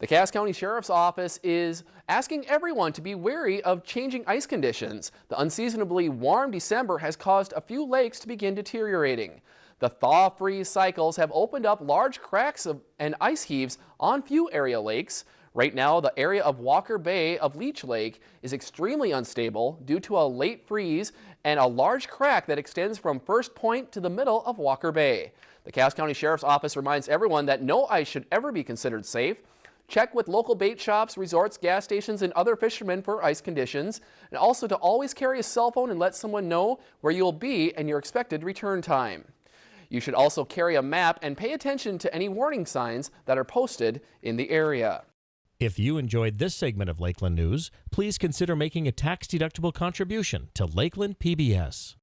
The Cass County Sheriff's Office is asking everyone to be wary of changing ice conditions. The unseasonably warm December has caused a few lakes to begin deteriorating. The thaw-freeze cycles have opened up large cracks of, and ice heaves on few area lakes. Right now, the area of Walker Bay of Leech Lake is extremely unstable due to a late freeze and a large crack that extends from First Point to the middle of Walker Bay. The Cass County Sheriff's Office reminds everyone that no ice should ever be considered safe. Check with local bait shops, resorts, gas stations, and other fishermen for ice conditions. And also to always carry a cell phone and let someone know where you'll be and your expected return time. You should also carry a map and pay attention to any warning signs that are posted in the area. If you enjoyed this segment of Lakeland News, please consider making a tax-deductible contribution to Lakeland PBS.